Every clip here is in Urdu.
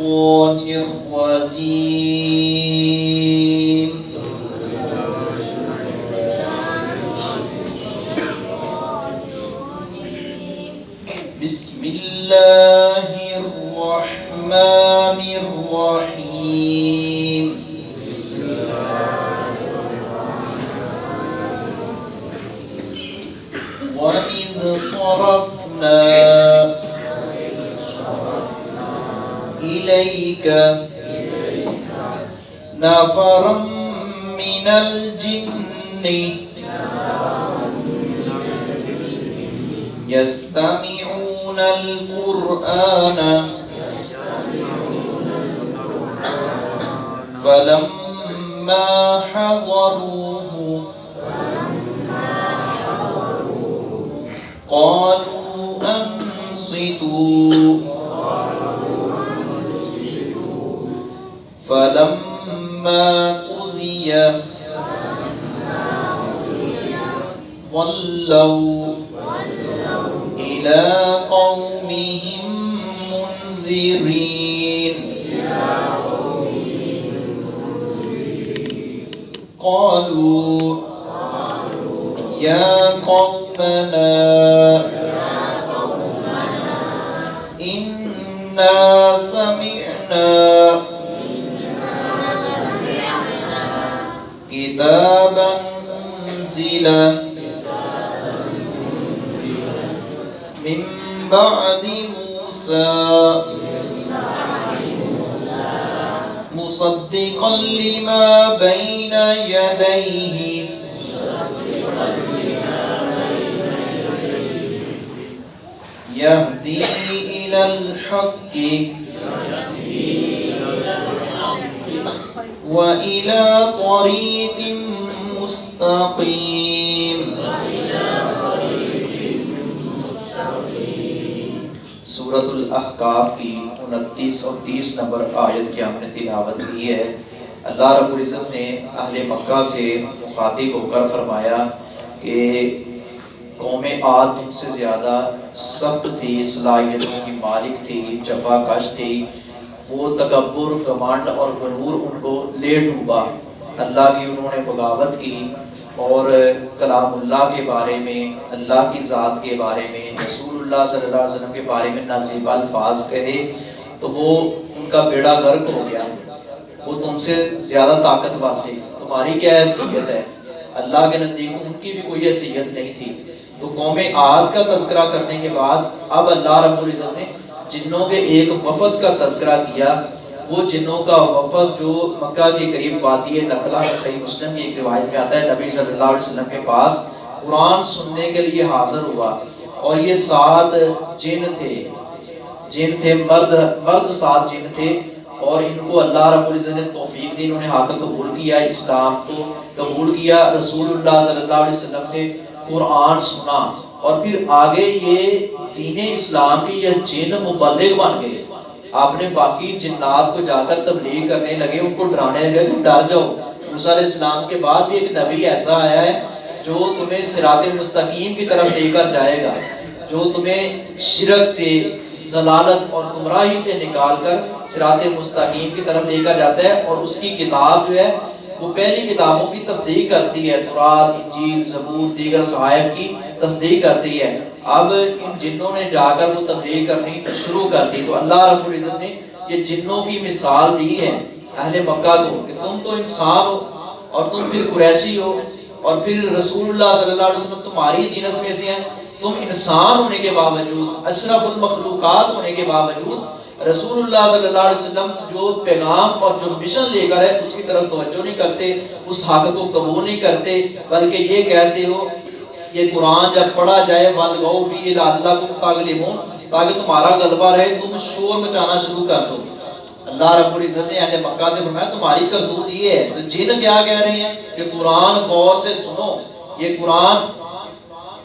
الشيطان الرجيم. بسم الله الرحمن الرحيم. إليك. نفرا من الجن. يستمعون القرآن. فلما حضروه قالوا أنصتوا. فلما قضي ولوا إلى قومهم منذرين. قالوا يا كتابا أنزل من بعد موسى مصدقا لما بين يديه يهدي إلى الحق وإلى طريق مستقيم سورة الاحقاف کی انتیس اور تیس نمبر آیت کی ہم نے تلاوت کی ہے۔ اللہ رب العزت نے اہل مکہ سے مخاطب ہو کر فرمایا کہ قوم عاد تم سے زیادہ سخت تھی، صلاحیتوں کی مالک تھی، جفا کش تھی وہ تکبر، کمانڈ اور غرور ان کو لے ڈوبا۔ اللہ کی انہوں نے بغاوت کی اور کلام اللہ کے بارے میں، اللہ کی ذات کے بارے میں، رسول اللہ صلی اللہ علیہ وسلم کے بارے میں نازیب الفاظ کہے تو وہ ان کا بیڑا غرق ہو گیا۔ وہ تم سے زیادہ طاقتور تھے۔ تمہاری کیا حیثیت ہے؟ اللہ کے نزدیک ان کی بھی کوئی حیثیت نہیں تھی۔ تو قوم عاد کا تذکرہ کرنے کے بعد اب اللہ رب العزت نے جنوں کے ایک وفد کا تذکرہ کیا، وہ جنوں کا وفد جو مکہ کے قریب وادی نقلہ صحیح مسلم کی ایک روایت میں آتا ہے، نبی صلی اللہ علیہ وسلم کے پاس قرآن سننے کے لیے حاضر ہوا۔ اور یہ سات جن تھے جن تھے، مرد مرد سات جن تھے۔ اور ان کو اللہ رب العزت نے توفیق دی، انہوں نے حق قبول کیا، اسلام کو قبول کیا، رسول اللہ صلی اللہ علیہ وسلم سے قرآن سنا۔ اور پھر آگے یہ دین اسلام کی یہ جن مبلغ بن گئے۔ آپ نے باقی جنات کو جا کر تبلیغ کرنے لگے، ان کو ڈرانے لگے کہ ڈر جاؤ۔ موسیٰ علیہ السلام کے بعد بھی ایک نبی ایسا آیا ہے جو تمہیں صراط مستقیم کی طرف لے کر جائے گا، جو تمہیں شرک سے، ضلالت اور گمراہی سے نکال کر صراط مستقیم کی طرف لے کر جاتا ہے۔ اور اس کی کتاب جو ہے، وہ پہلی کتابوں کی تصدیق کرتی ہے، تورات، انجیل، زبور، دیگر صحائف کی۔ تصدیق کرتی ہے۔ اب ان جنوں نے جا کر وہ تبلیغ کرنی شروع کر دی تو اللہ رب العزت نے یہ جنوں کی مثال دی ہے اہل مکہ کو کہ تم تو انسان ہو اور تم پھر قریشی ہو اور پھر رسول اللہ صلی اللہ علیہ وسلم تمہاری جنس میں سے ہیں۔ تم انسان ہونے کے باوجود، اشرف المخلوقات ہونے کے باوجود رسول اللہ صلی اللہ علیہ وسلم جو پیغام اور جو مشن لے کر ہے، اس کی طرف توجہ نہیں کرتے، اس حق کو قبول نہیں کرتے، بلکہ یہ کہتے ہو یہ قرآن جب پڑھا جائے وَالْغَوْ فِي لَعَلَّكُمْ تَغْلِبُونَ تاکہ تمہارا غلبہ رہے، تم شور مچانا شروع کر دو۔ اللہ رب العزت نے اہل مکہ سے فرمایا، تمہاری کرتوت یہ ہے۔ تو جن کیا کہہ رہے ہیں؟ کہ قرآن غور سے سنو۔ یہ قرآن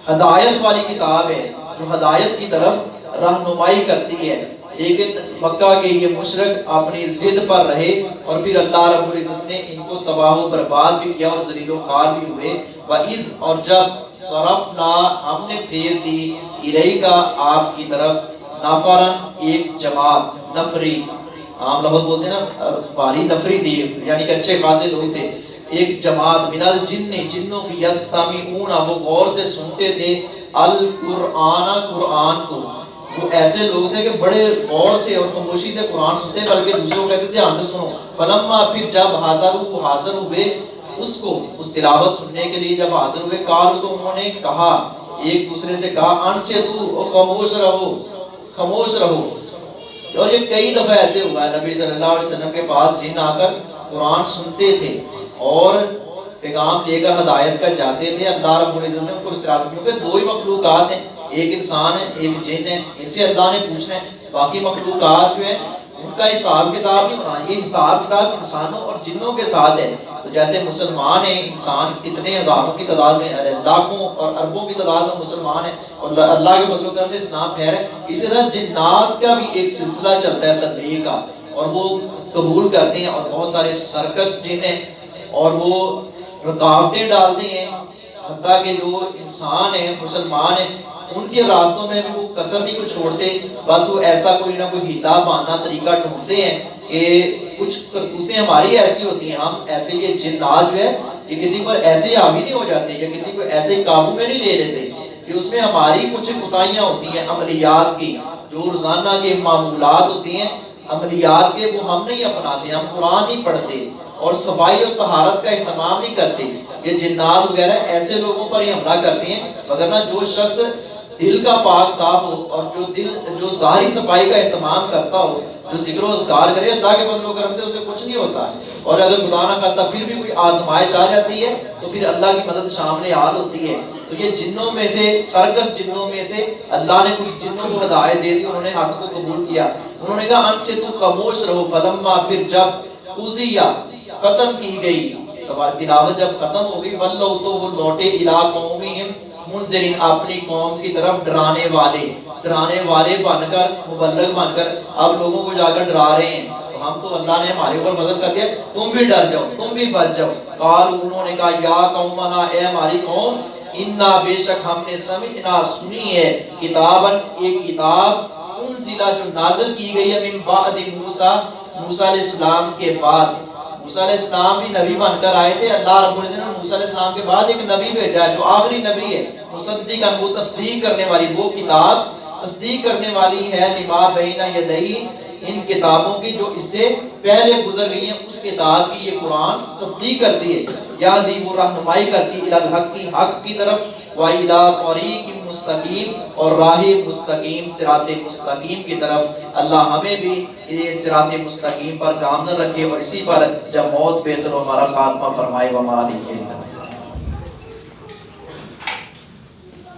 ہدایت والی کتاب ہے، جو ہدایت کی طرف رہنمائی کرتی ہے۔ لیکن مکہ کے یہ مشرق اپنی ضد پر رہے اور پھر اللہ رب العزت نے ان کو تباہ و برباد بھی کیا اور ذلیل و خوار بھی ہوئے۔ وَإِذْ اور جب صرفنا، ہم نے پھیر دی الہی کا آپ کی طرف نفرن ایک جماعت، نفری۔ عام لفظ بولتے ہیں نا باری نفری تھی یعنی کہ اچھے خاصے لوگ تھے۔ ایک جماعت، من الجن، جنوں کی یستمعون، وہ غور سے سنتے تھے، القرآن، قرآن کو۔ وہ ایسے لوگ تھے کہ بڑے غور سے اور خاموشی سے قرآن سنتے بلکہ دوسروں کو کہتے تھے، دھیان سے سنو۔ فلما پھر جب حاضر وہ حاضر ہوئے اس کو، اس تلاوت سننے کے لیے جب حاضر ہوئے کال تو انہوں نے کہا، ایک دوسرے سے کہا ان سے تو خاموش رہو خاموش رہو۔ اور یہ کئی دفعہ ایسے ہوا ہے، نبی صلی اللہ علیہ وسلم کے پاس جن آ کر قرآن سنتے تھے اور پیغام لے کر ہدایت کر جاتے تھے۔ اللہ رب العزت نے ان کو سرات کیونکہ دو ہی مخلوقات ہیں ایک انسان ہے، ایک جن ہے، ان سے اللہ نے پوچھنا ہے، باقی مخلوقات جو ہیں، ان کا حساب کتاب نہیں ہونا، یہ حساب کتاب انسانوں اور جنوں کے ساتھ ہے۔ تو جیسے مسلمان ہیں، انسان کتنے ہزاروں کی تعداد میں یعنی لاکھوں اور اربوں کی تعداد میں مسلمان ہیں اور اللہ کے فضل و کرم سے اسلام پھیر ہے۔ اسی طرح جنات کا بھی ایک سلسلہ چلتا ہے تبلیغ کا، اور وہ قبول کرتے ہیں اور بہت سارے سرکس جن ہیں اور وہ رکاوٹیں ڈالتے ہیں۔ حتیٰ کہ جو انسان ہیں مسلمان ہیں ان کے راستوں میں بھی وہ کسر نہیں کو چھوڑتے، بس وہ ایسا کوئی نہ کوئی ہیلا بہانا طریقہ ڈھونڈتے ہیں کہ کچھ کرتوتیں ہماری ایسی ہوتی ہیں، ہم ایسے یہ جنات جو ہے، یہ کسی پر ایسے حاوی نہیں ہو جاتے، یا کسی کو ایسے قابو میں نہیں لے لیتے کہ اس میں ہماری کچھ کوتاہیاں ہوتی ہیں، عملیات کی، جو روزانہ کے معمولات ہوتی ہیں، عملیات کے وہ ہم نہیں اپناتے، ہم قرآن نہیں پڑھتے اور صفائی اور طہارت کا اہتمام نہیں کرتے، یہ جنات وغیرہ ایسے لوگوں پر ہی حملہ کرتے ہیں وگرنہ جو شخص دل کا پاک صاف ہو اور جو دل جو ظاہری صفائی کا اہتمام کرتا ہو، جو ذکر و اذکار کرے، اللہ کے فضل و کرم سے اسے کچھ نہیں ہوتا۔ اور اگر خدا نہ خواستہ پھر بھی کوئی آزمائش آ جاتی ہے، تو پھر اللہ کی مدد شامل حال ہوتی ہے۔ تو یہ جنوں میں سے سرکس جنوں میں سے اللہ نے کچھ جنوں کو ہدایت دے دی، انہوں نے حق کو قبول کیا۔ انہوں نے کہا ان سے تو خاموش رہو، فلما پھر جب اوزیا ختم کی گئی۔ تلاوت جب ختم ہو گئی، ولو تو وہ لوٹے الہ قومہم۔ منذرین اپنی قوم کی طرف ڈرانے والے ڈرانے والے بن کر، مبلغ بن کر اب لوگوں کو جا کر ڈرا رہے ہیں۔ ہم تو اللہ نے ہمارے اوپر فضل کر دیا تم بھی ڈر جاؤ، تم بھی بچ جاؤ۔ قال انہوں نے کہا، یا قومنا، اے ہماری قوم، انا بے شک ہم نے سمجھنا، سنی ہے کتابن ایک کتاب انزلہ جو نازل کی گئی ہے من بعد موسیٰ موسیٰ علیہ السلام کے بعد۔ موسیٰ علیہ السلام بھی نبی بن کر آئے تھے، اللہ رب العزت نے موسیٰ علیہ السلام کے بعد ایک نبی بھیجا ہے، جو آخری نبی ہے، مصدق وہ تصدیق کرنے والی، وہ کتاب تصدیق کرنے والی ہے، لما بین یدئی ان کتابوں کی جو اس سے پہلے گزر گئی ہیں، اس کتاب کی یہ قرآن تصدیق کرتی ہے۔ یا دی وہ رہنمائی کرتی ہے الحق کی حق کی طرف۔ وَإِلَىٰ طَرِيقٍ مستقیم اور راہ مستقیم سرات مستقیم کی طرف۔ اللہ ہمیں بھی یہ سرات مستقیم پر گامزن رکھے اور اسی پر جب موت بہتر ہمارا خاتمہ فرمائے۔ وما علیہ